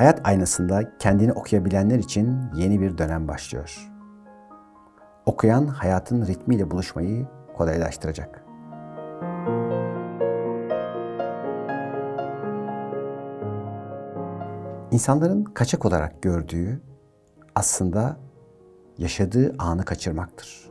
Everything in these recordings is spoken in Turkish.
Hayat aynasında kendini okuyabilenler için yeni bir dönem başlıyor. Okuyan hayatın ritmiyle buluşmayı kolaylaştıracak. İnsanların kaçak olarak gördüğü aslında yaşadığı anı kaçırmaktır.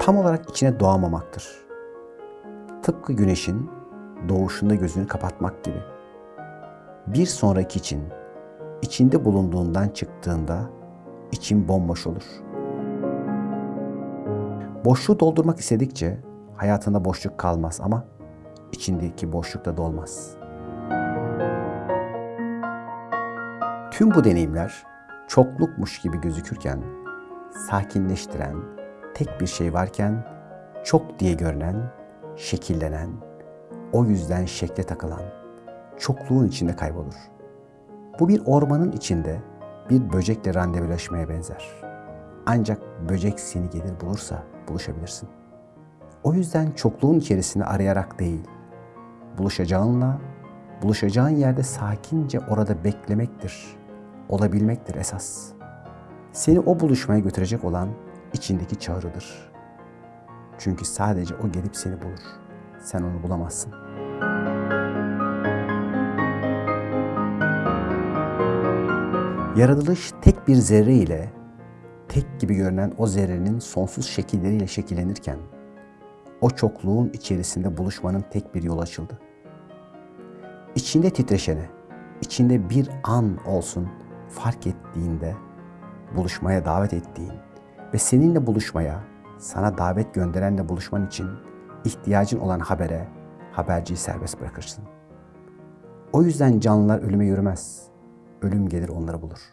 Tam olarak içine doğamamaktır. Tıpkı güneşin doğuşunda gözünü kapatmak gibi. Bir sonraki için içinde bulunduğundan çıktığında için bomboş olur. Boşluğu doldurmak istedikçe hayatında boşluk kalmaz ama içindeki boşluk da dolmaz. Tüm bu deneyimler çoklukmuş gibi gözükürken sakinleştiren tek bir şey varken çok diye görünen, şekillenen, o yüzden şekle takılan, çokluğun içinde kaybolur. Bu bir ormanın içinde bir böcekle randevulaşmaya benzer. Ancak böcek seni gelir bulursa buluşabilirsin. O yüzden çokluğun içerisinde arayarak değil, buluşacağınla, buluşacağın yerde sakince orada beklemektir, olabilmektir esas. Seni o buluşmaya götürecek olan içindeki çağrıdır. Çünkü sadece o gelip seni bulur. Sen onu bulamazsın. Yaratılış tek bir zerre ile tek gibi görünen o zerrenin sonsuz şekilleriyle şekillenirken o çokluğun içerisinde buluşmanın tek bir yolu açıldı. İçinde titreşene, içinde bir an olsun fark ettiğinde buluşmaya davet ettiğin ve seninle buluşmaya, sana davet gönderenle buluşman için ihtiyacın olan habere haberciyi serbest bırakırsın. O yüzden canlılar ölüme yürümez. Ölüm gelir onları bulur.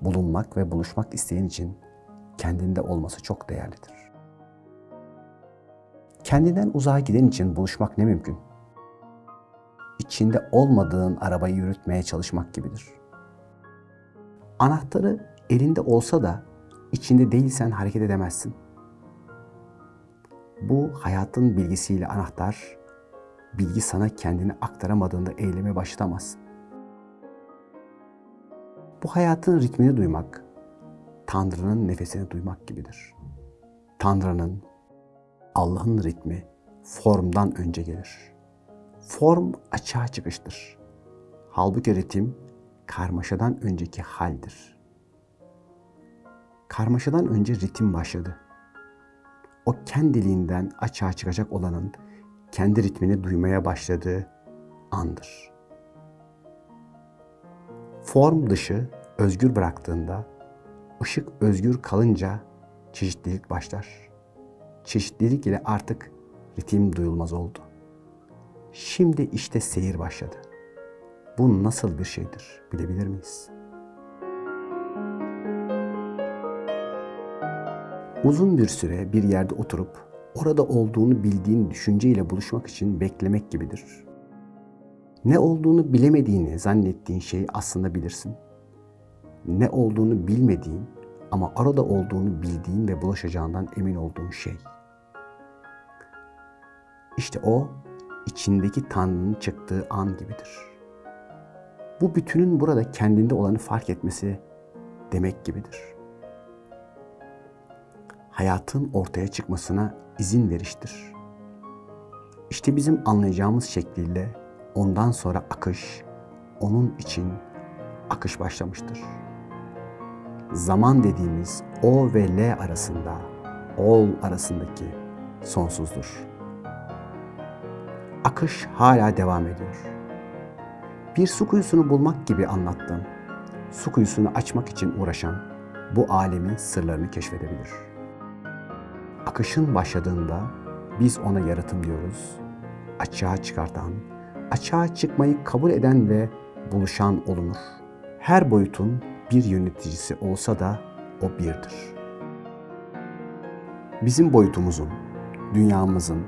Bulunmak ve buluşmak isteyen için kendinde olması çok değerlidir. Kendinden uzağa giden için buluşmak ne mümkün? İçinde olmadığın arabayı yürütmeye çalışmak gibidir. Anahtarı elinde olsa da içinde değilsen hareket edemezsin. Bu hayatın bilgisiyle anahtar, bilgi sana kendini aktaramadığında eyleme başlamazsın. Bu hayatın ritmini duymak, Tanrı'nın nefesini duymak gibidir. Tanrı'nın, Allah'ın ritmi formdan önce gelir. Form açığa çıkıştır. Halbuki ritim karmaşadan önceki haldir. Karmaşadan önce ritim başladı. O kendiliğinden açığa çıkacak olanın kendi ritmini duymaya başladığı andır. Form dışı özgür bıraktığında, ışık özgür kalınca çeşitlilik başlar. Çeşitlilik ile artık ritim duyulmaz oldu. Şimdi işte seyir başladı. Bu nasıl bir şeydir bilebilir miyiz? Uzun bir süre bir yerde oturup orada olduğunu bildiğin düşünceyle buluşmak için beklemek gibidir. Ne olduğunu bilemediğini zannettiğin şeyi aslında bilirsin. Ne olduğunu bilmediğin ama arada olduğunu bildiğin ve bulaşacağından emin olduğun şey. İşte o içindeki Tanrı'nın çıktığı an gibidir. Bu bütünün burada kendinde olanı fark etmesi demek gibidir. Hayatın ortaya çıkmasına izin veriştir. İşte bizim anlayacağımız şekliyle ondan sonra akış, onun için akış başlamıştır. Zaman dediğimiz O ve L arasında, ol arasındaki sonsuzdur. Akış hala devam ediyor. Bir su kuyusunu bulmak gibi anlattım. Su kuyusunu açmak için uğraşan bu alemin sırlarını keşfedebilir. Akışın başladığında biz ona yaratım diyoruz. Açığa çıkartan, açığa çıkmayı kabul eden ve buluşan olunur. Her boyutun bir yöneticisi olsa da o birdir. Bizim boyutumuzun, dünyamızın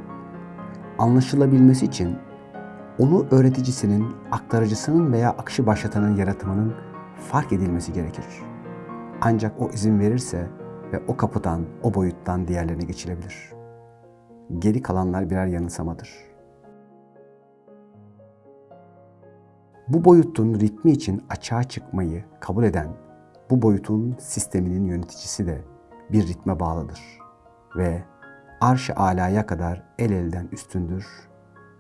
anlaşılabilmesi için onu öğreticisinin, aktarıcısının veya akışı başlatanın yaratımının fark edilmesi gerekir. Ancak o izin verirse ve o kapıdan, o boyuttan diğerlerine geçilebilir. Geri kalanlar birer yanılsamadır. Bu boyutun ritmi için açığa çıkmayı kabul eden bu boyutun sisteminin yöneticisi de bir ritme bağlıdır ve arş-ı alaya kadar el elden üstündür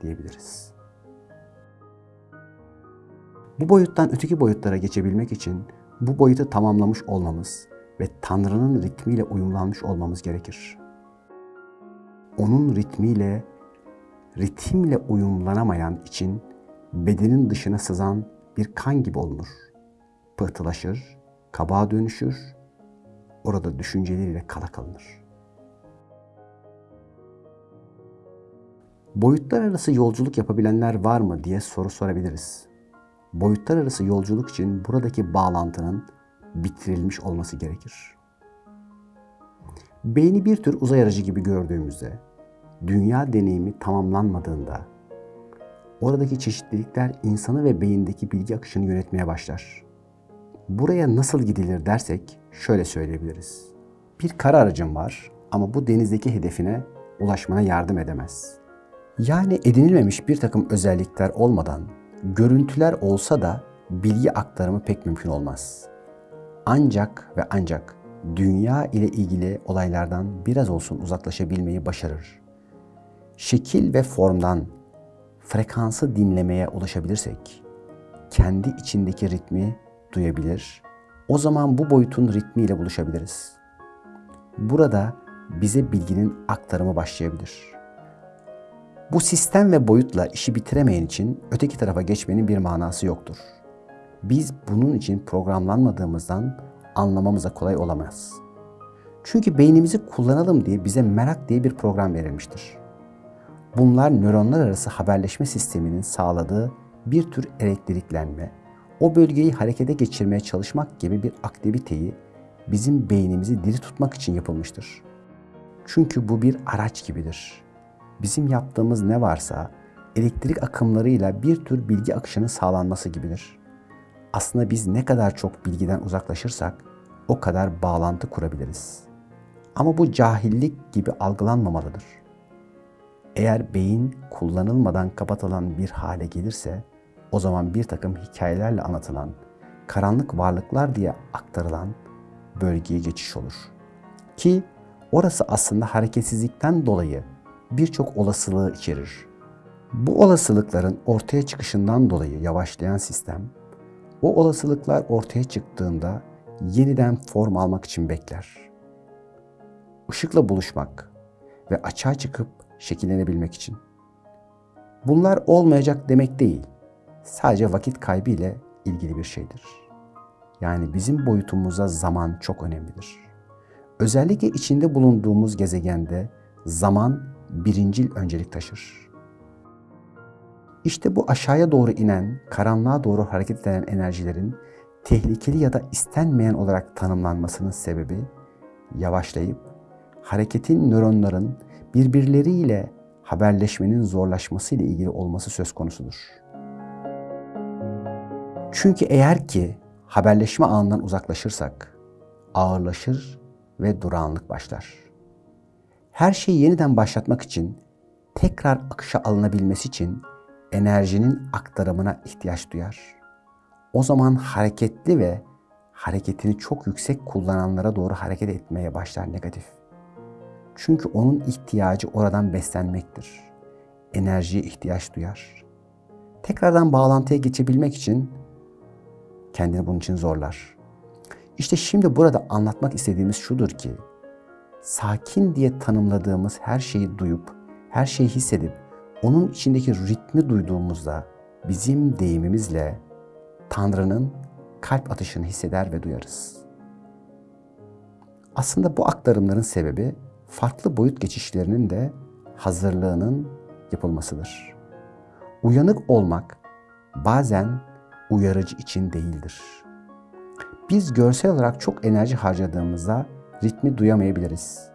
diyebiliriz. Bu boyuttan öteki boyutlara geçebilmek için bu boyutu tamamlamış olmamız ve Tanrı'nın ritmiyle uyumlanmış olmamız gerekir. Onun ritmiyle, ritimle uyumlanamayan için bedenin dışına sızan bir kan gibi olunur. Pıhtılaşır, kabağa dönüşür, orada düşünceleriyle kala kalınır. Boyutlar arası yolculuk yapabilenler var mı diye soru sorabiliriz. Boyutlar arası yolculuk için buradaki bağlantının bitirilmiş olması gerekir. Beyni bir tür uzay aracı gibi gördüğümüzde, dünya deneyimi tamamlanmadığında, oradaki çeşitlilikler insanı ve beyindeki bilgi akışını yönetmeye başlar. Buraya nasıl gidilir dersek şöyle söyleyebiliriz. Bir kara aracın var ama bu denizdeki hedefine ulaşmana yardım edemez. Yani edinilmemiş bir takım özellikler olmadan görüntüler olsa da bilgi aktarımı pek mümkün olmaz. Ancak ve ancak dünya ile ilgili olaylardan biraz olsun uzaklaşabilmeyi başarır. Şekil ve formdan frekansı dinlemeye ulaşabilirsek, kendi içindeki ritmi duyabilir, o zaman bu boyutun ritmiyle buluşabiliriz. Burada bize bilginin aktarımı başlayabilir. Bu sistem ve boyutla işi bitiremeyen için öteki tarafa geçmenin bir manası yoktur. Biz bunun için programlanmadığımızdan anlamamıza kolay olamaz. Çünkü beynimizi kullanalım diye bize merak diye bir program verilmiştir. Bunlar nöronlar arası haberleşme sisteminin sağladığı bir tür elektriklenme, o bölgeyi harekete geçirmeye çalışmak gibi bir aktiviteyi bizim beynimizi diri tutmak için yapılmıştır. Çünkü bu bir araç gibidir. Bizim yaptığımız ne varsa elektrik akımlarıyla bir tür bilgi akışının sağlanması gibidir. Aslında biz ne kadar çok bilgiden uzaklaşırsak o kadar bağlantı kurabiliriz. Ama bu cahillik gibi algılanmamalıdır. Eğer beyin kullanılmadan kapatılan bir hale gelirse o zaman bir takım hikayelerle anlatılan, karanlık varlıklar diye aktarılan bölgeye geçiş olur. Ki orası aslında hareketsizlikten dolayı birçok olasılığı içerir. Bu olasılıkların ortaya çıkışından dolayı yavaşlayan sistem, o olasılıklar ortaya çıktığında yeniden form almak için bekler. Işıkla buluşmak ve açığa çıkıp şekillenebilmek için. Bunlar olmayacak demek değil. Sadece vakit kaybı ilgili bir şeydir. Yani bizim boyutumuza zaman çok önemlidir. Özellikle içinde bulunduğumuz gezegende zaman birincil öncelik taşır. İşte bu aşağıya doğru inen, karanlığa doğru hareket eden enerjilerin tehlikeli ya da istenmeyen olarak tanımlanmasının sebebi yavaşlayıp hareketin nöronların birbirleriyle haberleşmenin zorlaşması ile ilgili olması söz konusudur. Çünkü eğer ki haberleşme anından uzaklaşırsak ağırlaşır ve durağanlık başlar. Her şeyi yeniden başlatmak için, tekrar akışa alınabilmesi için enerjinin aktarımına ihtiyaç duyar. O zaman hareketli ve hareketini çok yüksek kullananlara doğru hareket etmeye başlar negatif. Çünkü onun ihtiyacı oradan beslenmektir. Enerjiye ihtiyaç duyar. Tekrardan bağlantıya geçebilmek için kendini bunun için zorlar. İşte şimdi burada anlatmak istediğimiz şudur ki, sakin diye tanımladığımız her şeyi duyup, her şeyi hissedip, onun içindeki ritmi duyduğumuzda bizim deyimimizle Tanrı'nın kalp atışını hisseder ve duyarız. Aslında bu aktarımların sebebi farklı boyut geçişlerinin de hazırlığının yapılmasıdır. Uyanık olmak bazen uyarıcı için değildir. Biz görsel olarak çok enerji harcadığımızda ritmi duyamayabiliriz.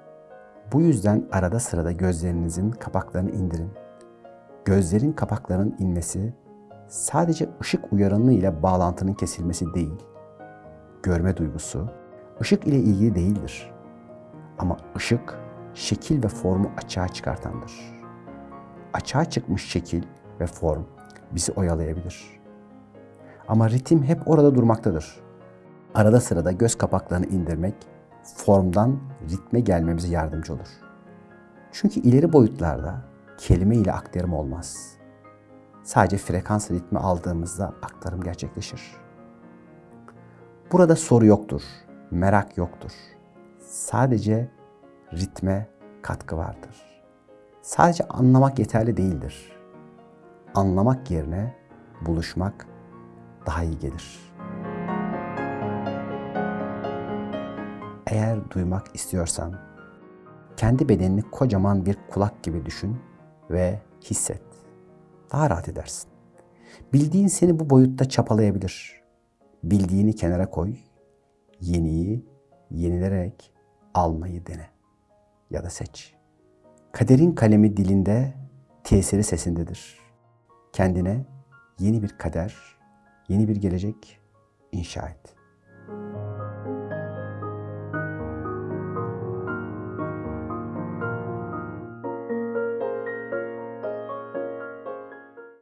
Bu yüzden arada sırada gözlerinizin kapaklarını indirin. Gözlerin kapaklarının inmesi sadece ışık uyarımı ile bağlantının kesilmesi değil. Görme duygusu ışık ile ilgili değildir. Ama ışık şekil ve formu açığa çıkartandır. Açığa çıkmış şekil ve form bizi oyalayabilir. Ama ritim hep orada durmaktadır. Arada sırada göz kapaklarını indirmek formdan ritme gelmemize yardımcı olur. Çünkü ileri boyutlarda kelime ile aktarım olmaz. Sadece frekans ritmi aldığımızda aktarım gerçekleşir. Burada soru yoktur, merak yoktur. Sadece ritme katkı vardır. Sadece anlamak yeterli değildir. Anlamak yerine buluşmak daha iyi gelir. Eğer duymak istiyorsan kendi bedenini kocaman bir kulak gibi düşün ve hisset. Daha rahat edersin. Bildiğin seni bu boyutta çapalayabilir. Bildiğini kenara koy. Yeniyi yenilerek almayı dene ya da seç. Kaderin kalemi dilinde, tesiri sesindedir. Kendine yeni bir kader, yeni bir gelecek inşa et.